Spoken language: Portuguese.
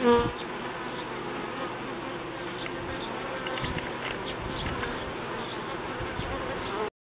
Hum.